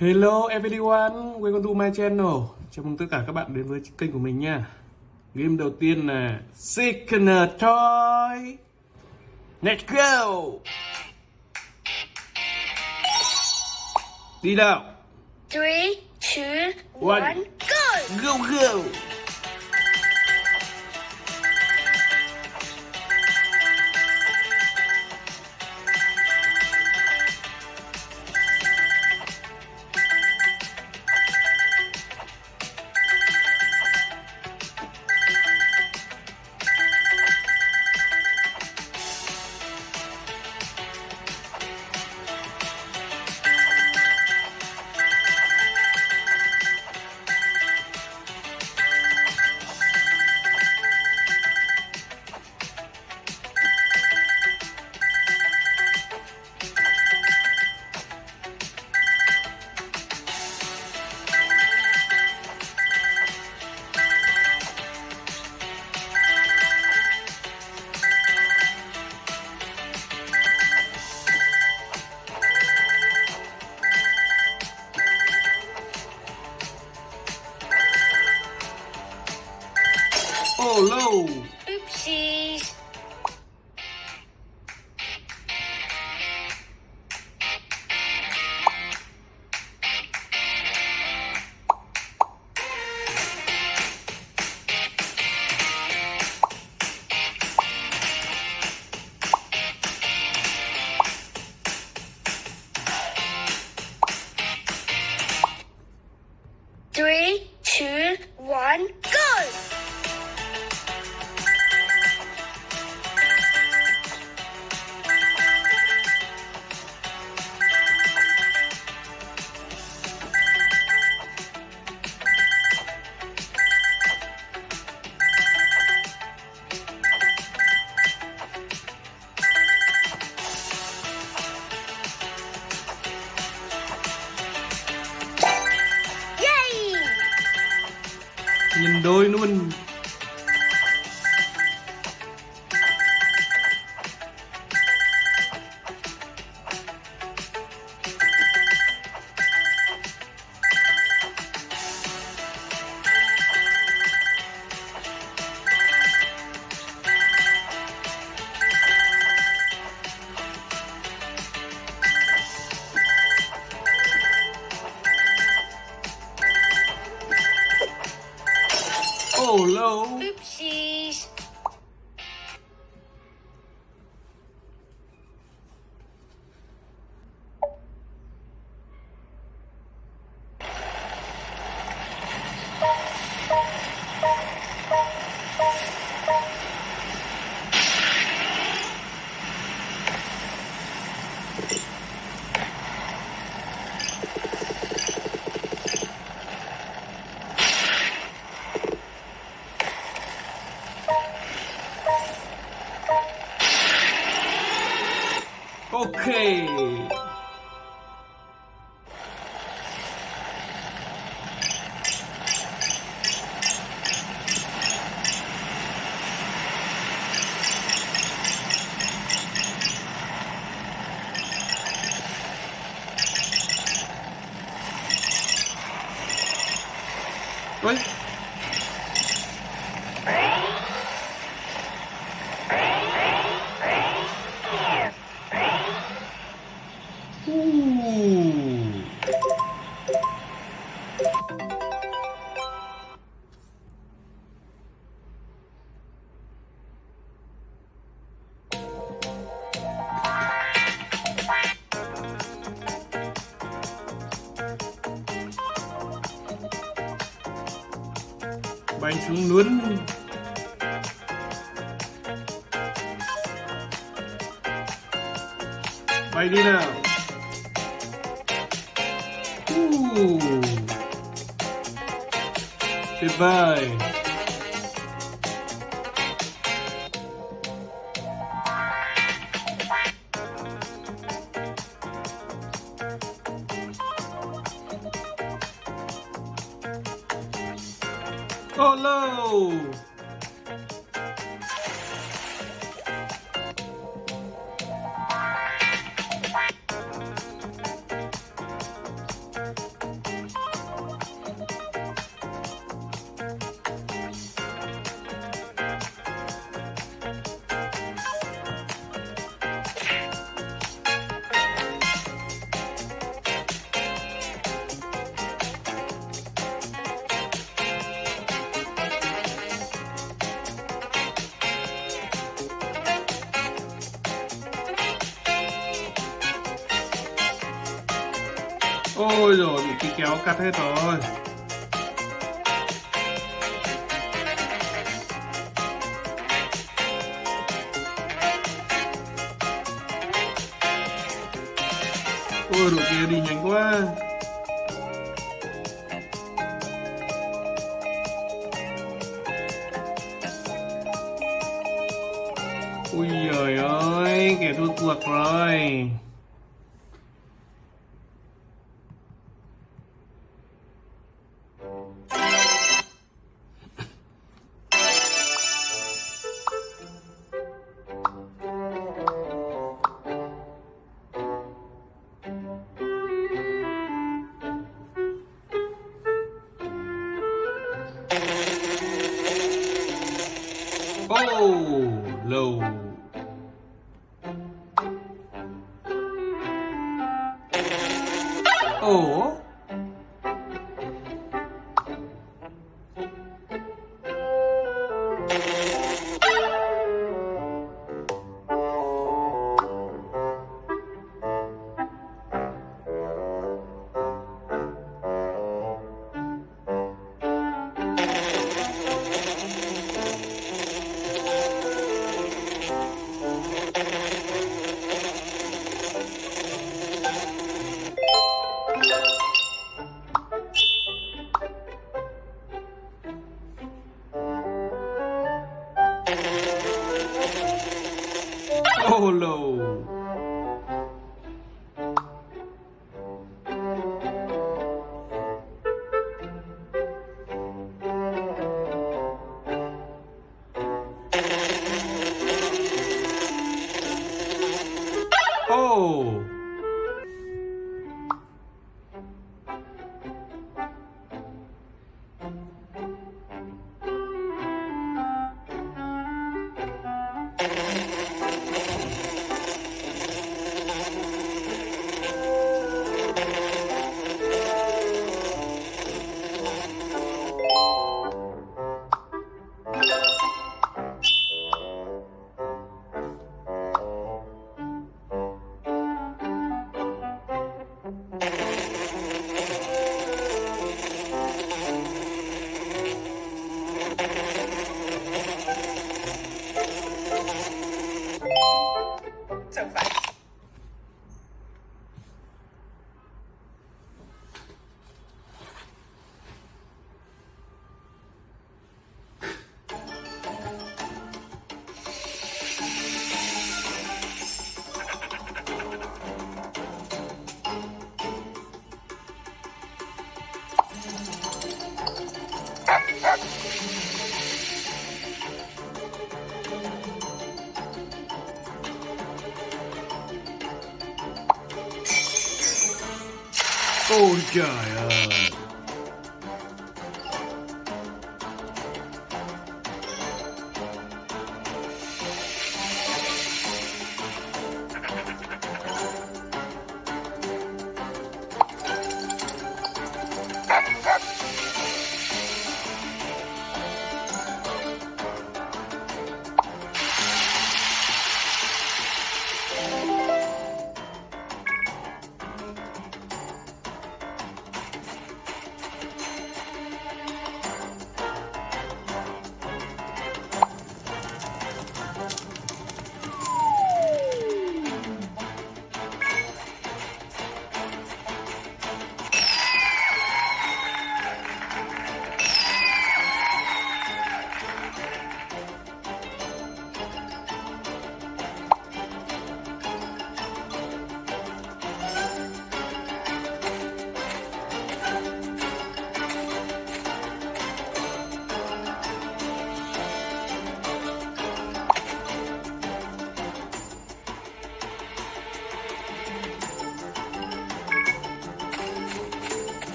Hello everyone, welcome to my channel. Chào mừng tất cả các bạn đến với kênh của mình nha. Game đầu tiên là Sickener Toy. Let's go. Đi nào. Three, two, One. one, go! Go go Xuống luôn Bay đi nào. Uh. Tuyệt vời. Oh Valeu! Ôi rồi, bị cái kéo cắt hết rồi. Ôi đội kia đi nhanh quá. Ui giời ơi, kẻ thua cuộc rồi. Tchau! Ôi trời ơi.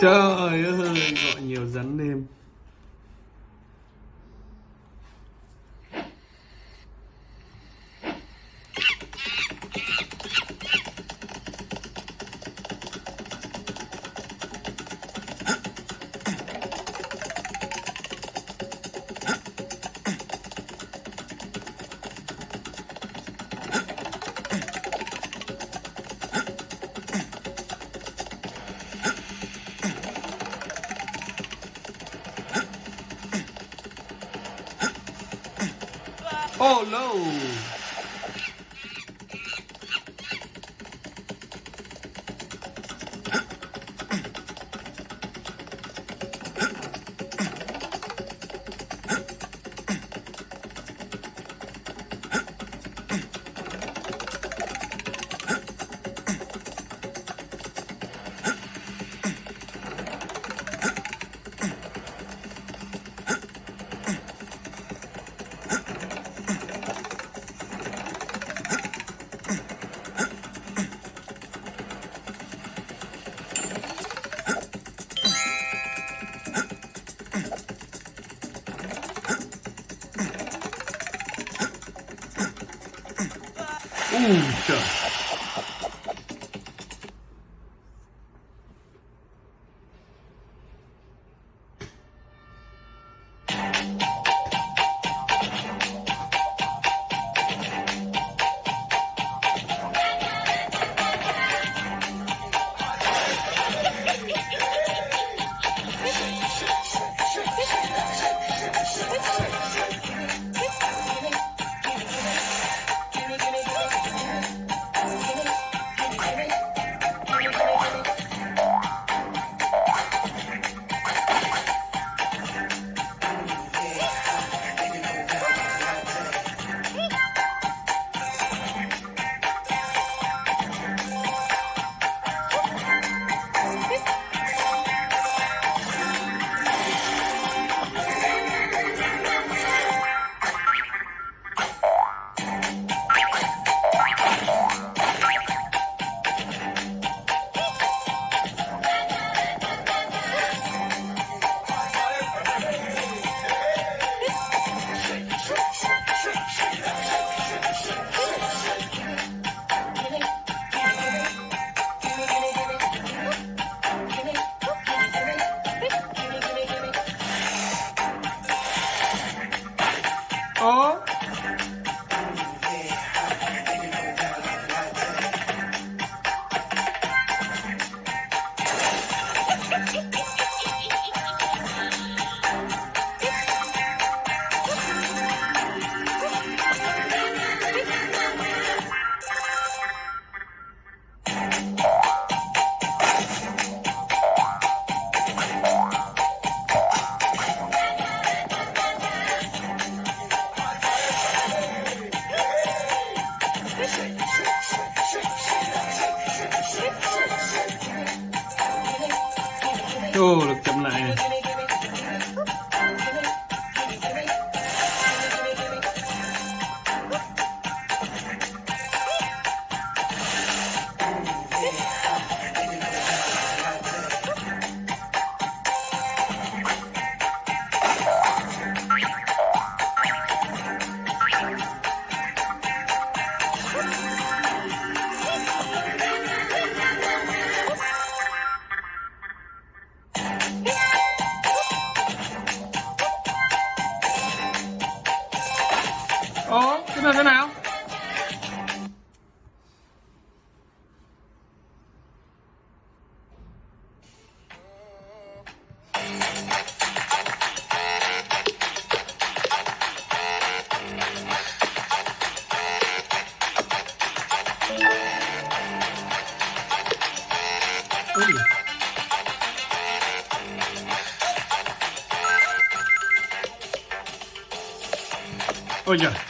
Trời Oh no Ôi giời